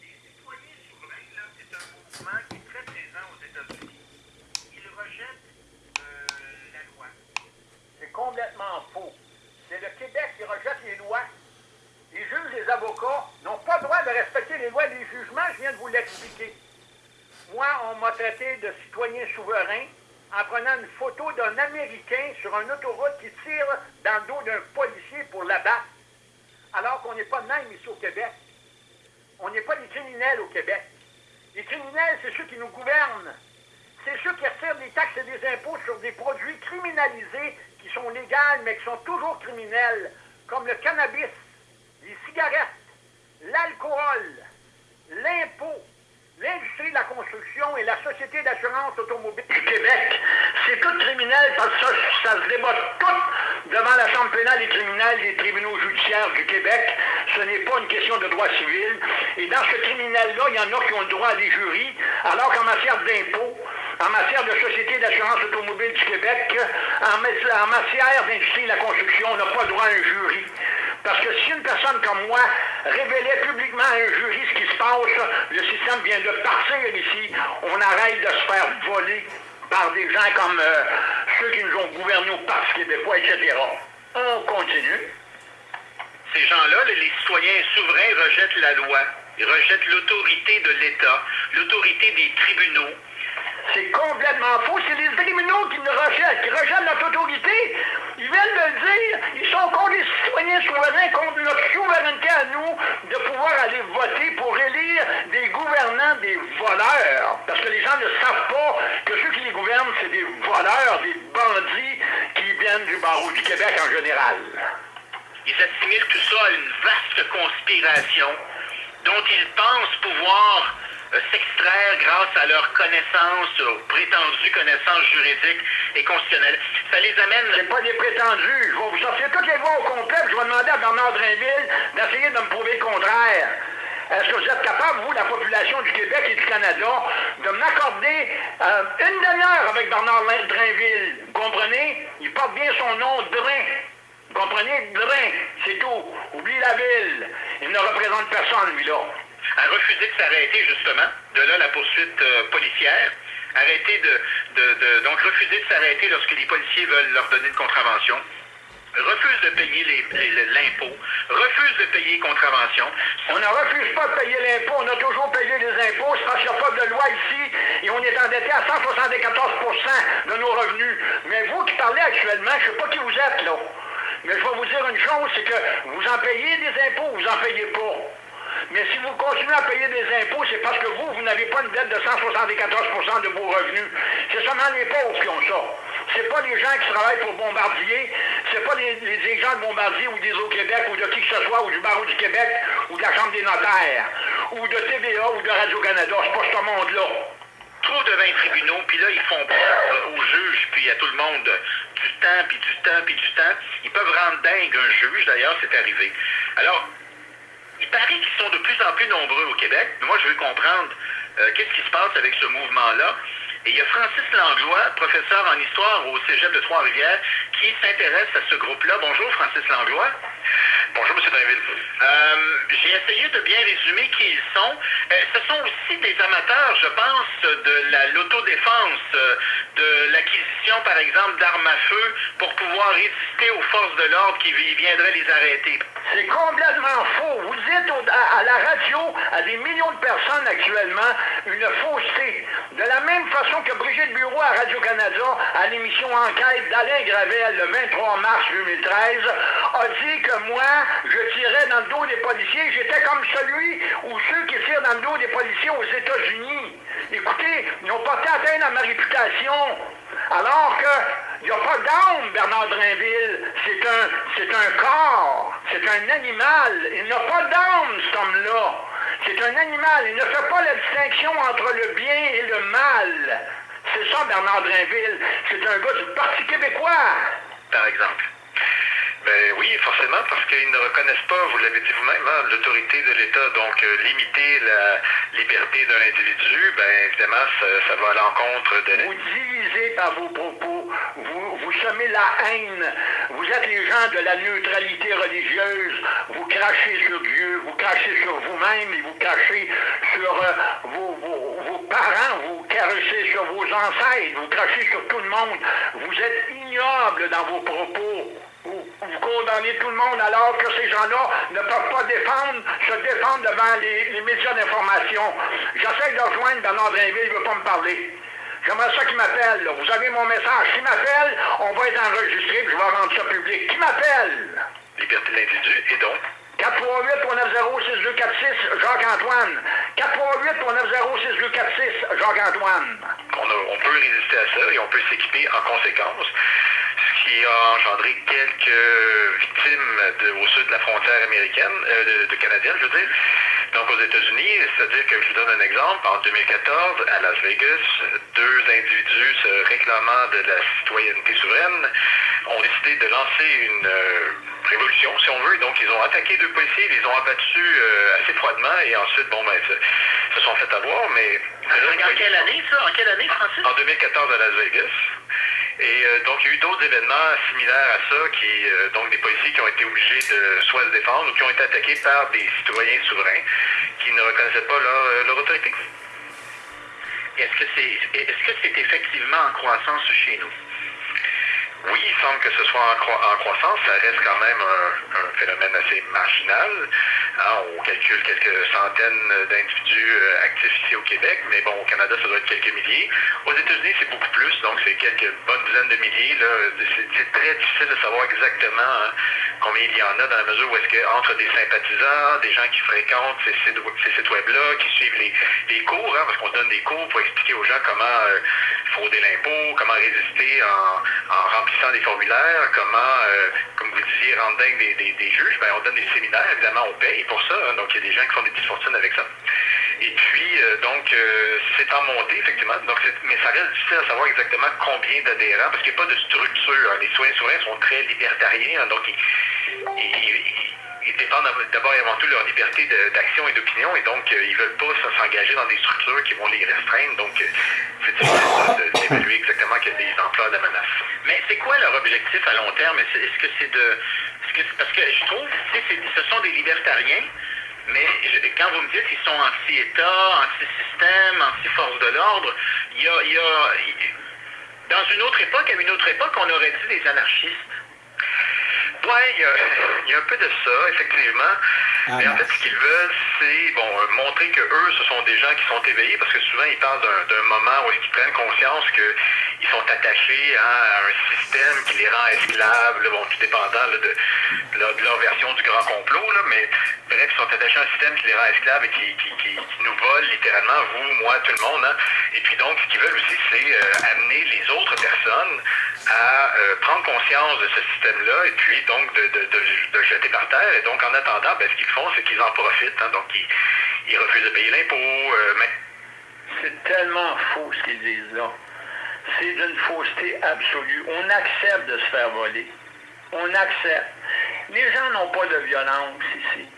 Les citoyens souverains, là, c'est un mouvement qui est très présent aux États-Unis. Ils rejettent euh, la loi. C'est complètement faux. C'est le Québec qui rejette les lois. Les juges, les avocats n'ont pas le droit de respecter les lois des jugements, je viens de vous l'expliquer. Moi, on m'a traité de citoyen souverain en prenant une photo d'un Américain sur une autoroute qui tire dans le dos d'un policier pour l'abattre, alors qu'on n'est pas même ici au Québec. On n'est pas des criminels au Québec. Les criminels, c'est ceux qui nous gouvernent. C'est ceux qui retirent des taxes et des impôts sur des produits criminalisés qui sont légaux, mais qui sont toujours criminels, comme le cannabis, les cigarettes, l'alcool, l'impôt, l'industrie de la construction et la Société d'assurance automobile du Québec, c'est tout criminel parce que ça, se débat tout devant la Chambre pénale et criminelle des tribunaux judiciaires du Québec. Ce n'est pas une question de droit civil. Et dans ce criminel-là, il y en a qui ont le droit à des jurys, alors qu'en matière d'impôts, en matière de Société d'assurance automobile du Québec, en matière d'industrie de la construction, on n'a pas le droit à un jury. Parce que si une personne comme moi révélait publiquement à un jury ce qui se passe, le système vient de partir ici. On arrête de se faire voler par des gens comme euh, ceux qui nous ont gouvernés au Parti québécois, etc. On continue. Ces gens-là, les citoyens souverains, rejettent la loi. Ils rejettent l'autorité de l'État, l'autorité des tribunaux. C'est complètement faux. C'est les tribunaux qui nous rejettent, qui rejettent notre autorité. Ils viennent de le dire. Ils sont contre les citoyens souverains, contre notre souveraineté à nous de pouvoir aller voter pour élire des gouvernants des voleurs. Parce que les gens ne savent pas que ceux qui les gouvernent, c'est des voleurs, des bandits qui viennent du barreau du Québec en général. Ils assimilent tout ça à une vaste conspiration dont ils pensent pouvoir s'extraire grâce à leurs connaissances, prétendues connaissances juridiques et constitutionnelles. Ça les amène... C'est pas des prétendus. Je vais vous sortir toutes les lois au complet, je vais demander à Bernard Drainville d'essayer de me prouver le contraire. Est-ce que vous êtes capable, vous, la population du Québec et du Canada, de m'accorder euh, une demi-heure avec Bernard Drainville? Vous comprenez? Il porte bien son nom, Drain. Vous comprenez? Drain, c'est tout. Oublie la ville. Il ne représente personne, lui-là a refusé de s'arrêter justement, de là la poursuite euh, policière, arrêter de, de, donc refuser de s'arrêter lorsque les policiers veulent leur donner une contravention, refuse de payer l'impôt, refuse de payer contravention. On ne refuse pas de payer l'impôt, on a toujours payé les impôts, c'est parce qu'il n'y a pas de loi ici. Et on est endetté à 174% de nos revenus. Mais vous qui parlez actuellement, je ne sais pas qui vous êtes là, mais je vais vous dire une chose, c'est que vous en payez des impôts, vous en payez pas. Mais si vous continuez à payer des impôts, c'est parce que vous, vous n'avez pas une dette de 174% de vos revenus. C'est seulement les pauvres qui ont ça. C'est pas les gens qui travaillent pour Bombardier, c'est pas les, les, gens de Bombardier ou des Eaux-Québec ou de qui que ce soit, ou du Barreau du Québec, ou de la Chambre des notaires, ou de TVA ou de Radio-Canada. C'est pas ce monde-là. Trop de 20 tribunaux, puis là, ils font peur aux juges, puis à tout le monde du temps, puis du temps, puis du temps. Ils peuvent rendre dingue un juge, d'ailleurs, c'est arrivé. Alors, il paraît qu'ils sont de plus en plus nombreux au Québec. Moi, je veux comprendre euh, qu'est-ce qui se passe avec ce mouvement-là? Et il y a Francis Langlois, professeur en histoire au Cégep de Trois-Rivières, qui s'intéresse à ce groupe-là. Bonjour, Francis Langlois. Bonjour, M. Drainville. Euh, J'ai essayé de bien résumer qui ils sont. Euh, ce sont aussi des amateurs, je pense, de l'autodéfense, euh, de l'acquisition, par exemple, d'armes à feu pour pouvoir résister aux forces de l'ordre qui viendraient les arrêter. C'est complètement faux. Vous dites à, à, la radio, à des millions de personnes actuellement, une fausseté. De la même façon que Brigitte Bureau à Radio-Canada, à l'émission Enquête d'Alain Gravel le 23 mars 2013, a dit que moi, je tirait dans le dos des policiers, j'étais comme celui ou ceux qui tirent dans le dos des policiers aux États-Unis. Écoutez, ils ont porté atteinte à ma réputation. Alors qu'il n'y a pas d'âme, Bernard Drinville. C'est un, c'est un corps, c'est un animal. Il n'a pas d'âme, cet homme-là. C'est un animal. Il ne fait pas la distinction entre le bien et le mal. C'est ça, Bernard Drinville. C'est un gars du Parti québécois. Par exemple. Ben oui, forcément, parce qu'ils ne reconnaissent pas, vous l'avez dit vous-même, hein, l'autorité de l'État. Donc, euh, limiter la liberté d'un individu, ben évidemment, ça, ça va à l'encontre de... Vous divisez par vos propos, vous, semez la haine, vous êtes les gens de la neutralité religieuse, vous crachez sur Dieu, vous crachez sur vous-même et vous crachez sur euh, vos, parents, vous crachez sur vos ancêtres, vous crachez sur tout le monde. Vous êtes ignoble dans vos propos. Vous, vous condamnez tout le monde alors que ces gens-là ne peuvent pas défendre, se défendre devant les, les médias d'information. J'essaie de rejoindre Bernard Drinville, il ne veut pas me parler. J'aimerais ça qu'il m'appelle. Vous avez mon message. S'il m'appelle, on va être enregistré puis je vais rendre ça public. Qui m'appelle? Liberté de l'individu, et donc... 438-390-6246, Jacques-Antoine. 438-390-6246, Jacques-Antoine. On, on peut résister à ça et on peut s'équiper en conséquence, ce qui a engendré quelques victimes de- au sud de la frontière américaine, euh, de, de canadienne, je veux dire. Donc aux États-Unis, c'est-à-dire que je vous donne un exemple, en 2014, à Las Vegas, deux individus se réclamant de la citoyenneté souveraine ont décidé de lancer une euh, révolution, si on veut. Donc ils ont attaqué deux policiers, ils les ont abattus euh, assez froidement et ensuite, bon, ben, se, se sont fait avoir, mais... En quelle année, ça? En quelle année, Francis? En 2014 à Las Vegas. Et euh, donc, il y a eu d'autres événements similaires à ça, qui, euh, donc des policiers qui ont été obligés de soit se défendre ou qui ont été attaqués par des citoyens souverains qui ne reconnaissaient pas leur, euh, leur autorité. Est-ce que c'est est-ce que c'est effectivement en croissance chez nous? Oui, il semble que ce soit en, croi- en croissance. Ça reste quand même un, phénomène assez marginal. Hein, on calcule quelques centaines d'individus euh, actifs ici au Québec, mais bon, au Canada, ça doit être quelques milliers. Aux États-Unis, c'est beaucoup plus, donc c'est quelques bonnes dizaines de milliers. C'est très difficile de savoir exactement hein, combien il y en a dans la mesure où est-ce que entre des sympathisants, des gens qui fréquentent ces sites, ces sites web-là, qui suivent les, les cours, hein, parce qu'on donne des cours pour expliquer aux gens comment euh, frauder l'impôt, comment résister en, en remplissant des formulaires, comment, euh, comme vous disiez, rendre dingue des, des, des juges, ben, on donne des séminaires, évidemment, on paye pour ça, hein, donc il y a des gens qui font des petites fortunes avec ça. Et puis, euh, donc, euh, c'est en montée, effectivement, donc mais ça reste difficile à savoir exactement combien d'adhérents, parce qu'il n'y a pas de structure. hein. Les citoyens souverains sont très libertariens, hein, donc ils- ils- dépendent d'abord et avant tout leur liberté d'action et d'opinion, et donc euh, ils veulent pas s'engager dans des structures qui vont les restreindre, donc euh, c'est difficile d'évaluer exactement quelle est l'ampleur de la menace. Mais c'est quoi leur objectif à long terme? Est-ce que c'est de. parce que je trouve, ce sont des libertariens, mais je- quand vous me dites qu'ils sont anti-État, anti-système, anti-force de l'ordre, il y a, Dans une autre époque, à une autre époque, on aurait dit des anarchistes. Oui, il y, a, il y a un peu de ça, effectivement. Ah, Mais en fait, ce qu'ils veulent, c'est bon, euh, montrer que eux, ce sont des gens qui sont éveillés, parce que souvent, ils parlent d'un moment où ils prennent conscience qu'ils sont attachés à un système qui les rend esclaves, là, bon, tout dépendant là, de, de leur, de leur version du grand complot, là, mais bref, ils sont attachés à un système qui les rend esclaves et qui, qui, qui- nous vole littéralement, vous, moi, tout le monde. hein. Et puis donc, ce qu'ils veulent aussi, c'est euh, amener les autres personnes à euh, prendre conscience de ce système-là et puis donc de, de, de, de le jeter par terre. Et donc, en attendant, ben, ce qu'ils font, c'est qu'ils en profitent. hein. donc, ils, ils refusent de payer l'impôt. euh, mais C'est tellement faux ce qu'ils disent là. C'est d'une fausseté absolue. On accepte de se faire voler. On accepte. Les gens n'ont pas de violence ici.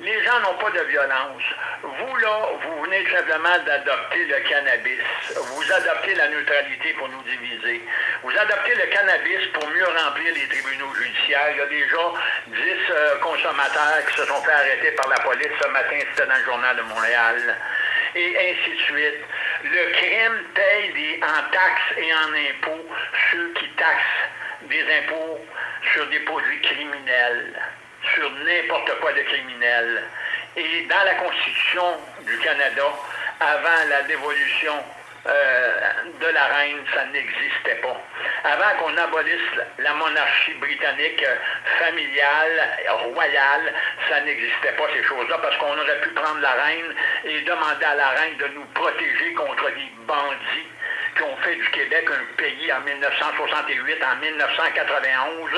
Les gens n'ont pas de violence. Vous, là, vous venez simplement d'adopter le cannabis. Vous adoptez la neutralité pour nous diviser. Vous adoptez le cannabis pour mieux remplir les tribunaux judiciaires. Il y a déjà 10 euh, consommateurs qui se sont fait arrêter par la police ce matin, c'était dans le journal de Montréal. Et ainsi de suite. Le crime paye des- en taxes et en impôts ceux qui taxent des impôts sur des produits criminels sur n'importe quoi de criminel. Et dans la Constitution du Canada, avant la dévolution euh, de la reine, ça n'existait pas. Avant qu'on abolisse la monarchie britannique euh, familiale, royale, ça n'existait pas ces choses-là, parce qu'on aurait pu prendre la reine et demander à la reine de nous protéger contre les bandits qui ont fait du Québec un pays en 1968, en 1991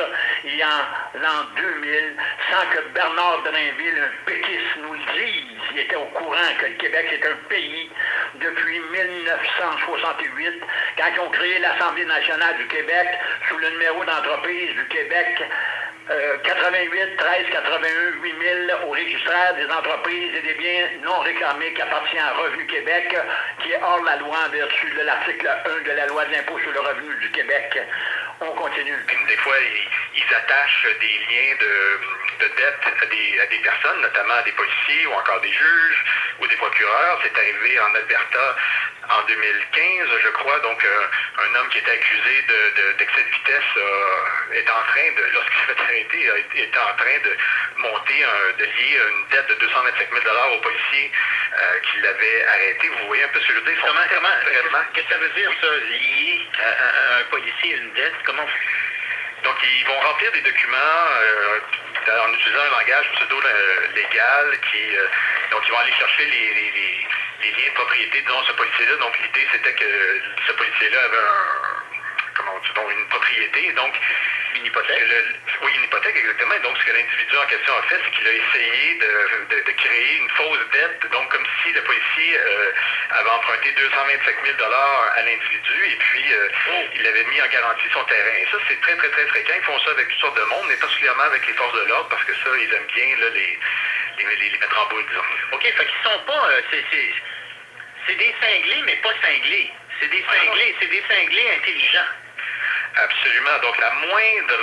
et en l'an 2000, sans que Bernard Drainville, un péquiste, nous le dise. Il était au courant que le Québec est un pays depuis 1968, quand ils ont créé l'Assemblée nationale du Québec sous le numéro d'entreprise du Québec 88 13 81 8000 au registraire des entreprises et des biens non réclamés qui appartient à Revenu Québec, qui est hors la loi en vertu de l'article 1 de la loi de l'impôt sur le revenu du Québec. On continue. Des fois, ils, attachent des liens de, dette à des, à des, personnes, notamment à des policiers ou encore des juges ou des procureurs. C'est arrivé en Alberta en 2015, je crois. Donc, euh, un homme qui était accusé d'excès de, vitesse est en train de, lorsqu'il s'est arrêter, est en train de monter, de lier une dette de 225 000 aux policiers euh, qui l'avaient arrêté. Vous voyez un peu ce que je veux dire? Comment, comment, qu'est-ce que ça veut dire, ça, lier à, un policier une dette? Comment... Donc, ils vont remplir des documents euh, en utilisant un langage pseudo-légal qui... donc, ils vont aller chercher les les liens de propriété, disons, ce policier-là. Donc, l'idée, c'était que ce policier-là avait un, comment dit, une propriété. Donc, une hypothèque? oui, une hypothèque, exactement. Donc, ce que l'individu en question a fait, c'est qu'il a essayé de, de, créer une fausse dette, donc comme si le policier euh, avait emprunté 225 000 à l'individu et puis euh, oh. il avait mis en garantie son terrain. Et ça, c'est très, très, très fréquent. Ils font ça avec toutes sortes de monde, mais particulièrement avec les forces de l'ordre, parce que ça, ils aiment bien là, les, les, les, mettre en boule, disons. OK, fait qu'ils sont pas... Euh, c'est des cinglés, mais pas cinglés. C'est des cinglés, c'est des cinglés intelligents. Absolument. Donc la moindre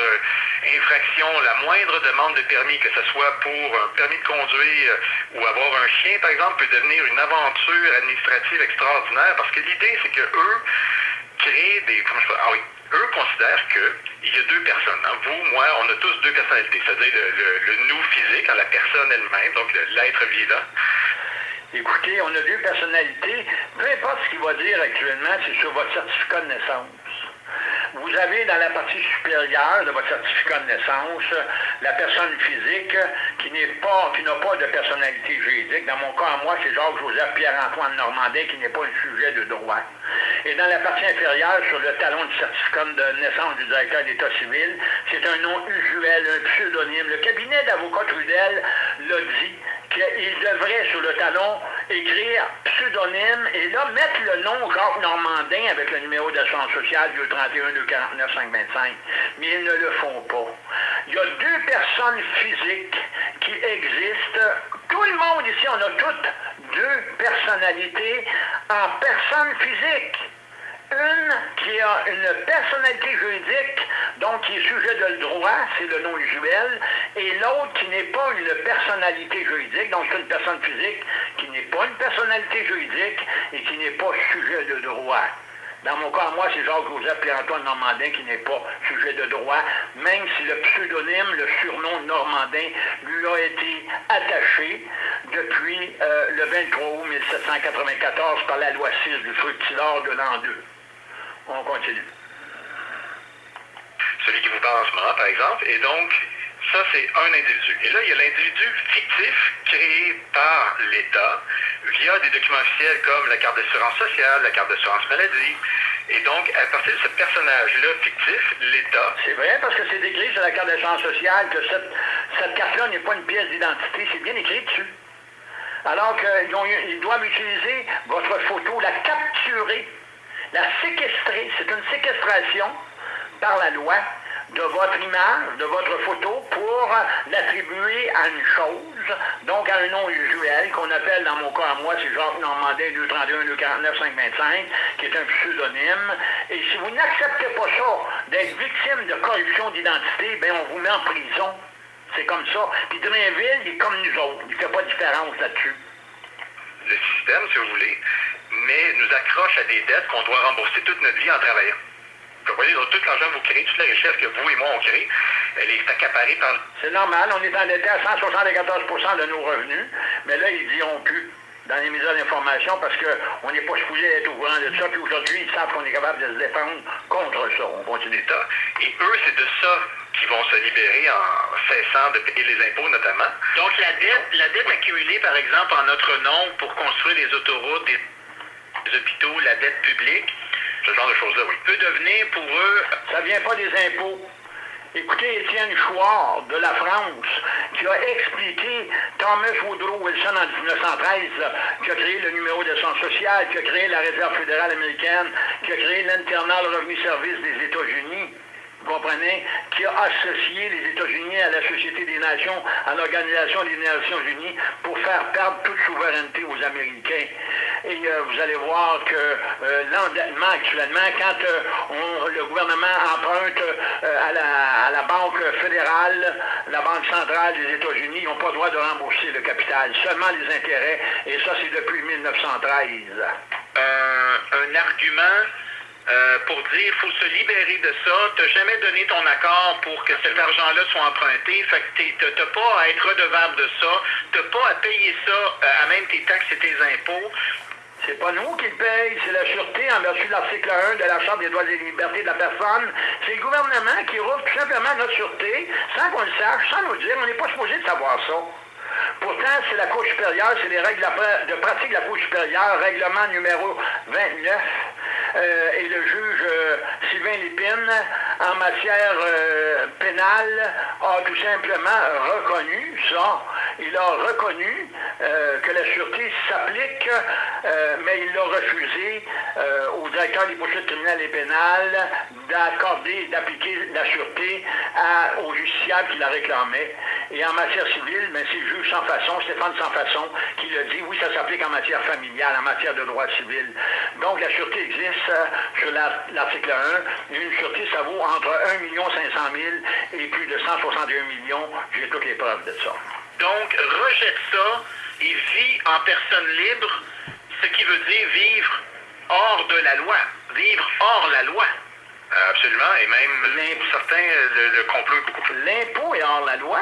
infraction, la moindre demande de permis, que ce soit pour un permis de conduire ou avoir un chien, par exemple, peut devenir une aventure administrative extraordinaire parce que l'idée, c'est que eux créent des. Ah oui, eux considèrent qu'il y a deux personnes. Hein. Vous, moi, on a tous deux personnalités, c'est-à-dire le, nous physique, hein, la personne elle-même, donc l'être vivant, Écoutez, on a deux personnalités. Peu importe ce qu'il va dire actuellement, c'est sur votre certificat de naissance. Vous avez dans la partie supérieure de votre certificat de naissance la personne physique qui n'est pas, qui n'a pas de personnalité juridique. Dans mon cas, moi, c'est Jacques-Joseph Pierre-Antoine Normandin qui n'est pas un sujet de droit. Et dans la partie inférieure, sur le talon du certificat de naissance du directeur d'État civil, c'est un nom usuel, un pseudonyme. Le cabinet d'avocat Trudel l'a dit qu'il devrait, sur le talon, écrire pseudonyme et là, mettre le nom Jacques Normandin avec le numéro d'assurance sociale 231 249 525. Mais ils ne le font pas. Il y a deux personnes physiques qui existent. Tout le monde ici, on a toutes deux personnalités en personne physique. Une qui a une personnalité juridique, donc qui est sujet de droit, c'est le nom usuel, et l'autre qui n'est pas une personnalité juridique, donc une personne physique qui n'est pas une personnalité juridique et qui n'est pas sujet de droit. Dans mon cas, moi, c'est Jacques-Joseph Pierre-Antoine Normandin qui n'est pas sujet de droit, même si le pseudonyme, le surnom Normandin, lui a été attaché depuis euh, le 23 août 1794 par la loi 6 du fructilor de l'an 2. On continue. Celui qui vous parle en ce moment, par exemple, et donc, ça, c'est un individu. Et là, il y a l'individu fictif créé par l'État via des documents officiels comme la carte d'assurance sociale, la carte d'assurance maladie. Et donc, à partir de ce personnage-là fictif, l'État... C'est vrai, parce que c'est écrit sur la carte d'assurance sociale que cette, cette carte-là n'est pas une pièce d'identité, c'est bien écrit dessus. Alors qu'ils doivent utiliser votre photo, la capturer, la séquestrer. C'est une séquestration par la loi de votre image, de votre photo, pour l'attribuer à une chose, donc à un nom usuel, qu'on appelle dans mon cas à moi, c'est Jacques Normandin 231 249 525, qui est un pseudonyme. Et si vous n'acceptez pas ça, d'être victime de corruption d'identité, ben on vous met en prison. C'est comme ça. Puis Drainville, il est comme nous autres. Il ne fait pas de différence là-dessus. Le système, si vous voulez, mais nous accroche à des dettes qu'on doit rembourser toute notre vie en travaillant. Vous voyez, donc, tout l'argent que vous créez, toute la richesse que vous et moi on crée, elle est accaparée par... C'est normal, on est endetté à 174% de nos revenus, mais là, ils diront plus. dans les médias d'information parce qu'on n'est pas supposé être au courant de ça, puis aujourd'hui, ils savent qu'on est capable de se défendre contre ça. On continue. État. Et eux, c'est de ça qu'ils vont se libérer en cessant de payer les impôts, notamment. Donc la dette, la dette accumulée, par exemple, en notre nom pour construire des autoroutes, des, des hôpitaux, la dette publique, Ce genre de choses-là, oui. peut devenir pour eux Ça vient pas des impôts. Écoutez Étienne Chouard de la France, qui a expliqué Thomas Woodrow Wilson en 1913, qui a créé le numéro d'assurance sociale, qui a créé la Réserve fédérale américaine, qui a créé l'Internal Revenu Service des États-Unis. Vous comprenez? Qui a associé les États-Unis à la Société des Nations, à l'Organisation des Nations Unies, pour faire perdre toute souveraineté aux Américains. Et euh, vous allez voir que euh, l'endettement actuellement, quand euh, le gouvernement emprunte à, la, à la Banque fédérale, la Banque centrale des États-Unis, ils n'ont pas le droit de rembourser le capital, seulement les intérêts, et ça c'est depuis 1913. un, un argument euh, pour dire faut se libérer de ça. Tu n'as jamais donné ton accord pour que cet argent-là soit emprunté. Fait que tu n'as pas à être redevable de ça. Tu n'as pas à payer ça euh, à même tes taxes et tes impôts. C'est pas nous qui le paye, c'est la Sûreté en vertu de l'article 1 de la Charte des droits et libertés de la personne. C'est le gouvernement qui rouvre tout simplement notre Sûreté, sans qu'on le sache, sans nous dire. On n'est pas supposé de savoir ça. Pourtant, c'est la Cour supérieure, c'est les règles de pratique de la Cour supérieure, règlement numéro 29, euh, et le juge euh, Sylvain Lépine, en matière euh, pénale, a tout simplement reconnu ça. Il a reconnu que la sûreté s'applique, mais il a refusé au directeur des poursuites criminelles et pénales d'accorder, d'appliquer la sûreté à, au justiciable qui la réclamait. Et en matière civile, ben, c'est le juge sans façon, Stéphane sans façon, qui l'a dit, oui, ça s'applique en matière familiale, en matière de droit civil. Donc la sûreté existe euh, sur la- l'article 1. Une sûreté, ça vaut entre 1 500 000 et plus de 161 millions. J'ai toutes les preuves de ça. Donc, rejette ça et vis en personne libre, ce qui veut dire vivre hors de la loi. Vivre hors la loi. Euh, Absolument. Et même, pour certains, euh, le, le complot est beaucoup plus... L'impôt est hors la loi.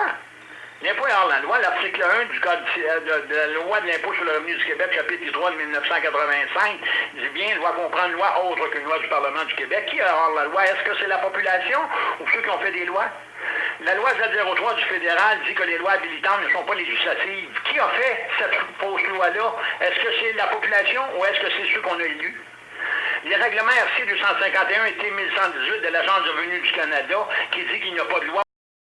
L'impôt est hors la loi. L'article 1 du Code euh, de, de la loi de l'impôt sur le revenu du Québec, chapitre 3 de 1985, dit bien, loi comprendre loi autre qu'une loi du Parlement du Québec. Qui est hors la loi? Est-ce que c'est la population ou ceux qui ont fait des lois? La loi Z03 du fédéral dit que les lois habilitantes ne sont pas législatives. Qui a fait cette fausse loi-là? Est-ce que c'est la population ou est-ce que c'est ceux qu'on a élus? Les règlements RC 251 et T 1118 de l'Agence du revenu du Canada qui dit qu'il n'y a pas de loi